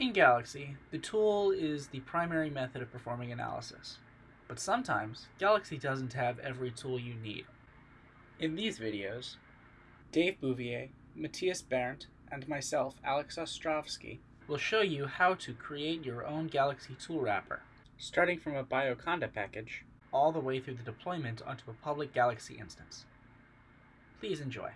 In Galaxy, the tool is the primary method of performing analysis. But sometimes, Galaxy doesn't have every tool you need. In these videos, Dave Bouvier, Matthias Bernt, and myself, Alex Ostrovsky, will show you how to create your own Galaxy tool wrapper, starting from a Bioconda package, all the way through the deployment onto a public Galaxy instance. Please enjoy.